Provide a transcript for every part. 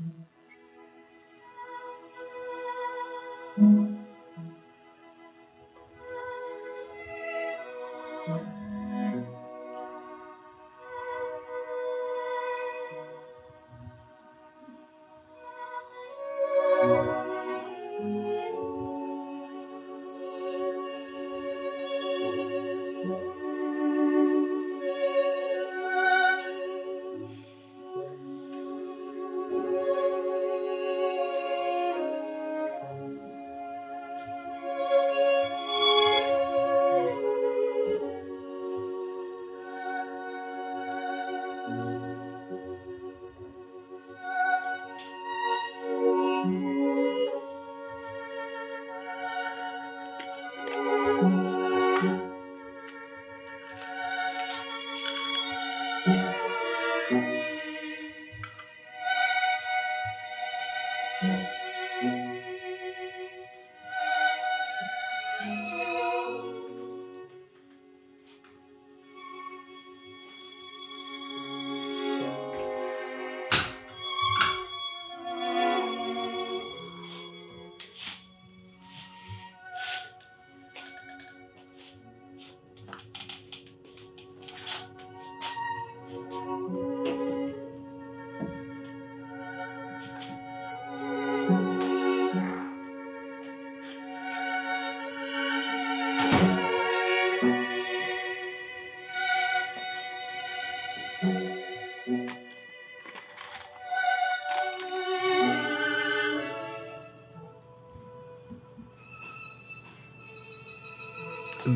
Mm-hmm.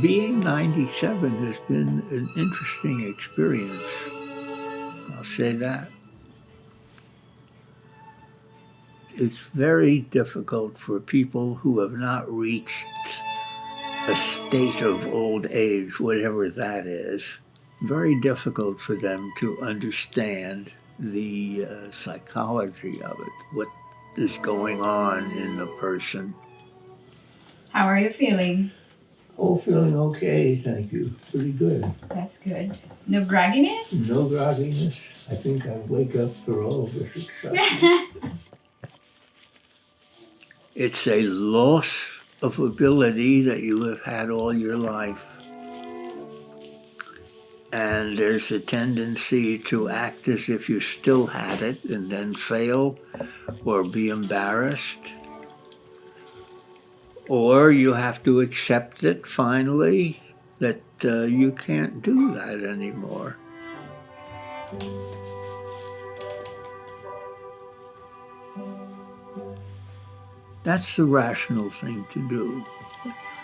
Being 97 has been an interesting experience. I'll say that. It's very difficult for people who have not reached a state of old age, whatever that is, very difficult for them to understand the uh, psychology of it, what is going on in the person. How are you feeling? Oh, feeling okay, thank you. Pretty good. That's good. No grogginess? No grogginess. I think I wake up for all of this excitement. it's a loss of ability that you have had all your life. And there's a tendency to act as if you still had it and then fail or be embarrassed or you have to accept it finally that uh, you can't do that anymore. That's the rational thing to do.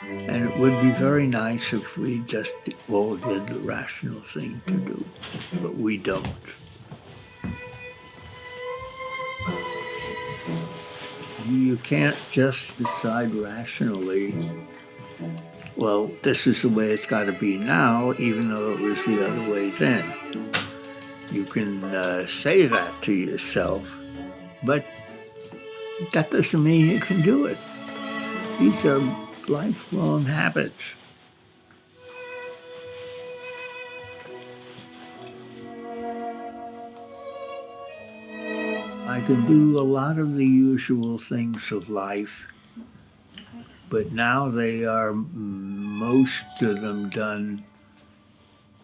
And it would be very nice if we just all did the rational thing to do, but we don't. you can't just decide rationally, well, this is the way it's got to be now, even though it was the other way then. You can uh, say that to yourself, but that doesn't mean you can do it. These are lifelong habits. I can do a lot of the usual things of life, but now they are most of them done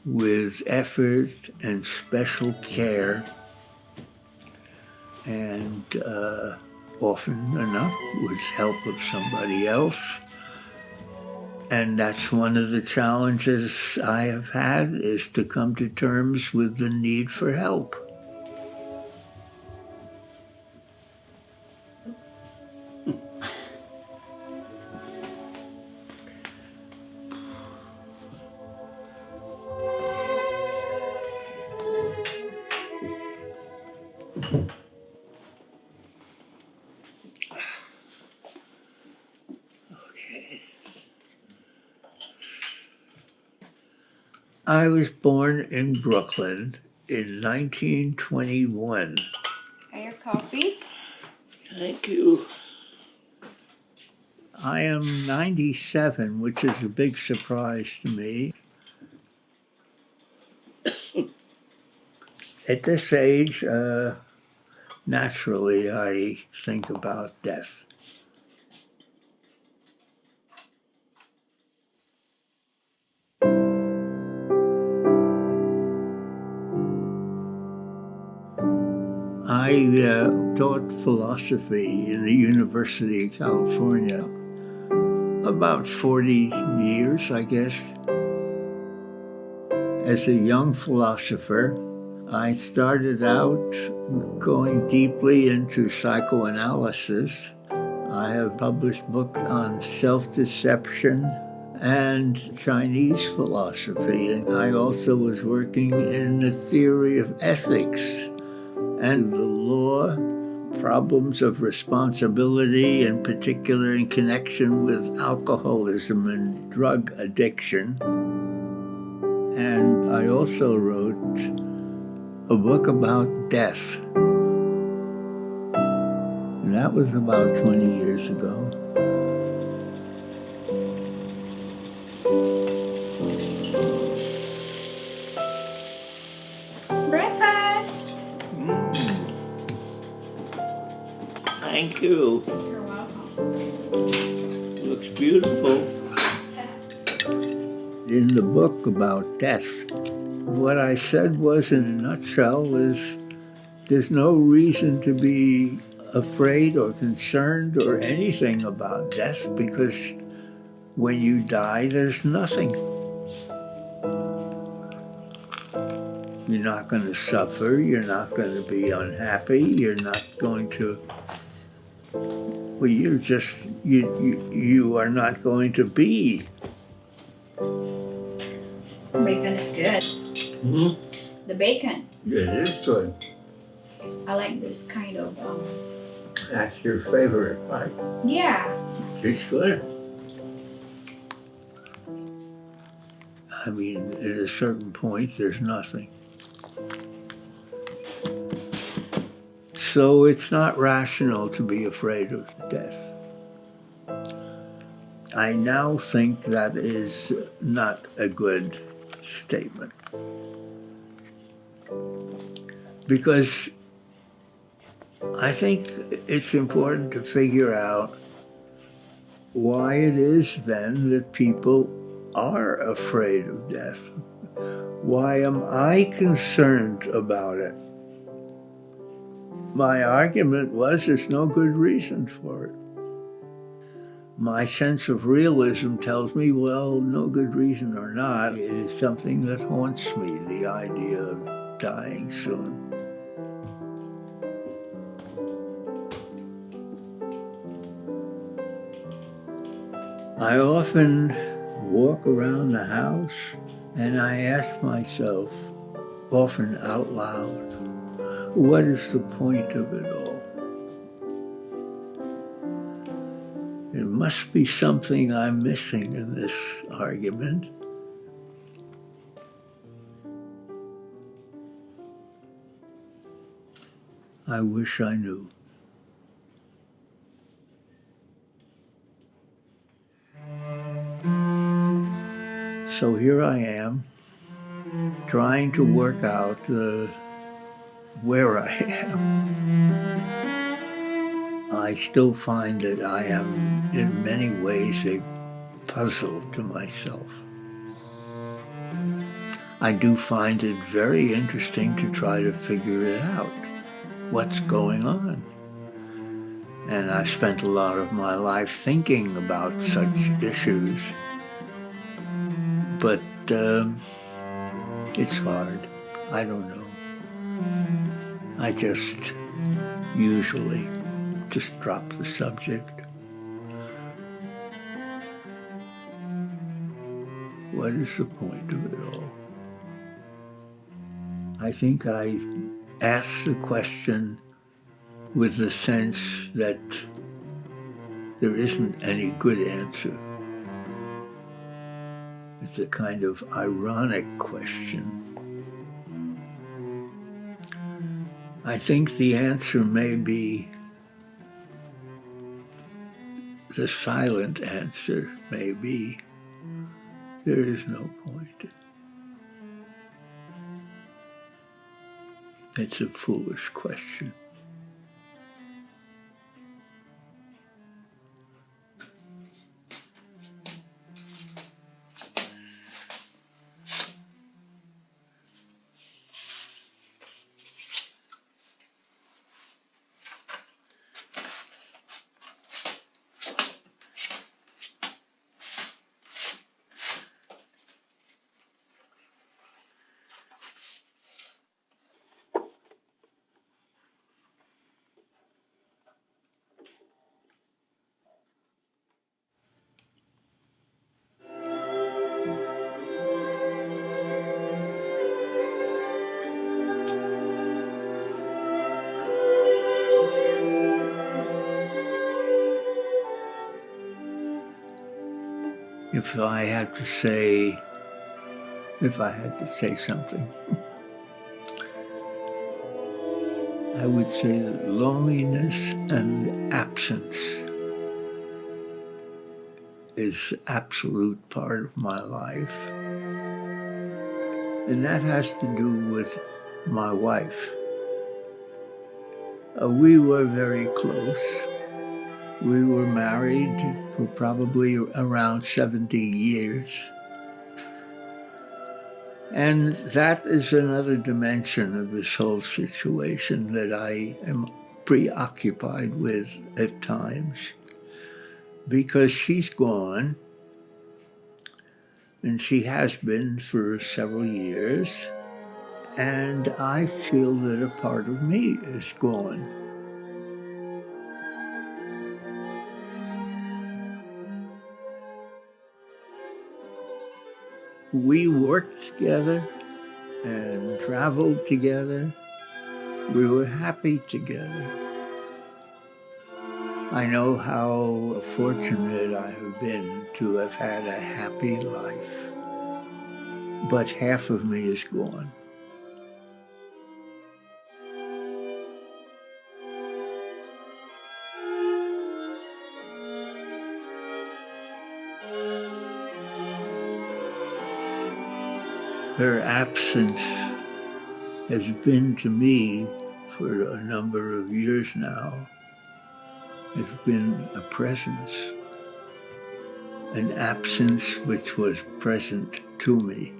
with effort and special care and uh, often enough with help of somebody else. And that's one of the challenges I have had is to come to terms with the need for help. I was born in Brooklyn in 1921. Got your coffee? Thank you. I am 97, which is a big surprise to me. At this age, uh, naturally I think about death. I uh, taught philosophy in the University of California about 40 years, I guess. As a young philosopher, I started out going deeply into psychoanalysis. I have published books on self-deception and Chinese philosophy, and I also was working in the theory of ethics and the law, problems of responsibility, in particular in connection with alcoholism and drug addiction. And I also wrote a book about death. And that was about 20 years ago. Thank you. You're welcome. Looks beautiful. In the book about death, what I said was, in a nutshell, is there's no reason to be afraid or concerned or anything about death because when you die, there's nothing. You're not going to suffer. You're not going to be unhappy. You're not going to. Well, you're just you. You, you are not going to be. Bacon is good. Mm-hmm. The bacon. It is good. I like this kind of, um, That's your favorite, right? yeah. It's good. I mean, at a certain point, there's nothing. So it's not rational to be afraid of death. I now think that is not a good statement. Because I think it's important to figure out why it is then that people are afraid of death. Why am I concerned about it? My argument was there's no good reason for it. My sense of realism tells me, well, no good reason or not, it is something that haunts me, the idea of dying soon. I often walk around the house and I ask myself, often out loud, what is the point of it all? There must be something I'm missing in this argument. I wish I knew. So here I am, trying to work out uh, where I am. I still find that I am, in many ways, a puzzle to myself. I do find it very interesting to try to figure it out, what's going on. And I spent a lot of my life thinking about such issues but um, it's hard. I don't know. I just usually just drop the subject. What is the point of it all? I think I ask the question with the sense that there isn't any good answer. It's a kind of ironic question. I think the answer may be the silent answer may be there is no point. It's a foolish question. If I had to say, if I had to say something, I would say that loneliness and absence is absolute part of my life. And that has to do with my wife. Uh, we were very close. We were married for probably around 70 years. And that is another dimension of this whole situation that I am preoccupied with at times because she's gone and she has been for several years and I feel that a part of me is gone. We worked together and traveled together. We were happy together. I know how fortunate I have been to have had a happy life, but half of me is gone. Her absence has been to me for a number of years now, has been a presence, an absence which was present to me.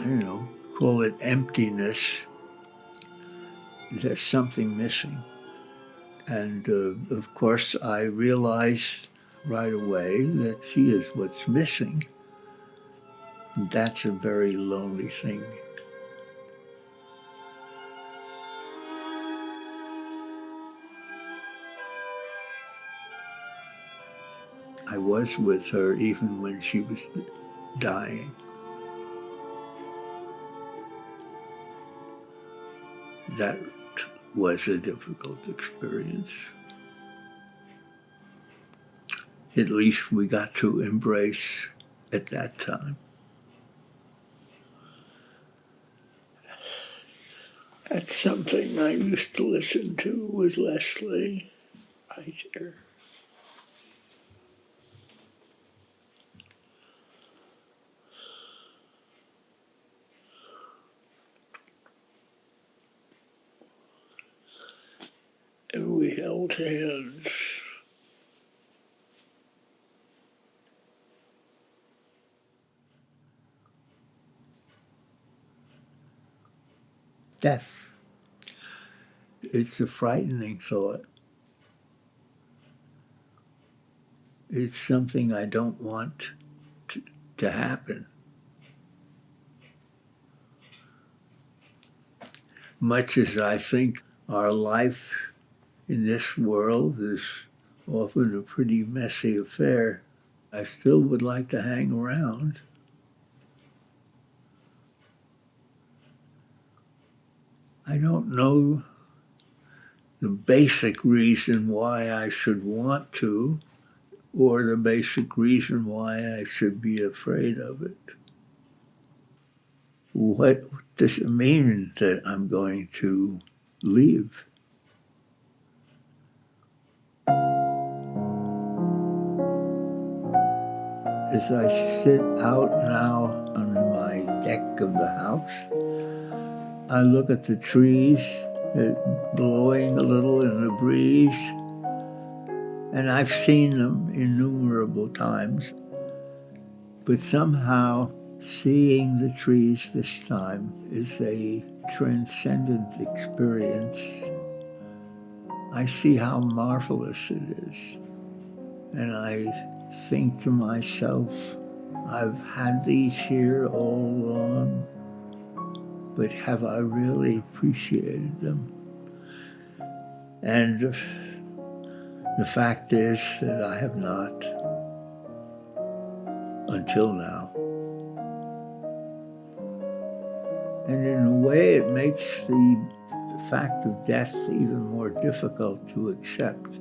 I don't know, call it emptiness. There's something missing. And uh, of course, I realized right away that she is what's missing. That's a very lonely thing. I was with her even when she was dying. That was a difficult experience. At least we got to embrace at that time. That's something I used to listen to with Leslie here. And we held hands. Death. It's a frightening thought. It's something I don't want to, to happen. Much as I think our life in this world is often a pretty messy affair, I still would like to hang around. I don't know the basic reason why I should want to or the basic reason why I should be afraid of it. What does it mean that I'm going to leave? As I sit out now on my deck of the house, I look at the trees blowing a little in the breeze. And I've seen them innumerable times. But somehow seeing the trees this time is a transcendent experience. I see how marvelous it is. And I think to myself, I've had these here all along but have I really appreciated them? And the fact is that I have not until now. And in a way, it makes the, the fact of death even more difficult to accept.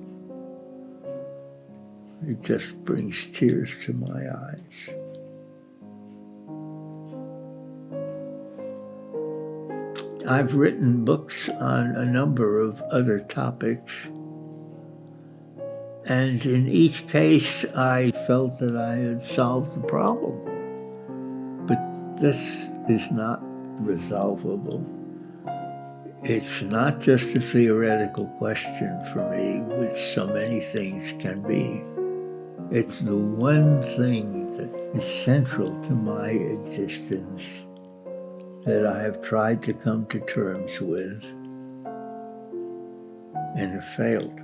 It just brings tears to my eyes. I've written books on a number of other topics, and in each case I felt that I had solved the problem. But this is not resolvable. It's not just a theoretical question for me, which so many things can be. It's the one thing that is central to my existence that I have tried to come to terms with and have failed.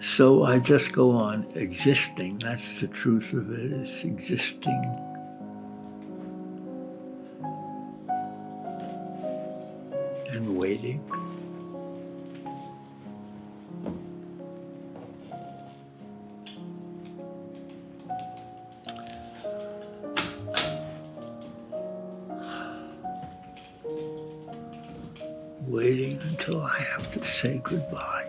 So I just go on existing. That's the truth of it, it, is existing. And waiting. Waiting until I have to say goodbye.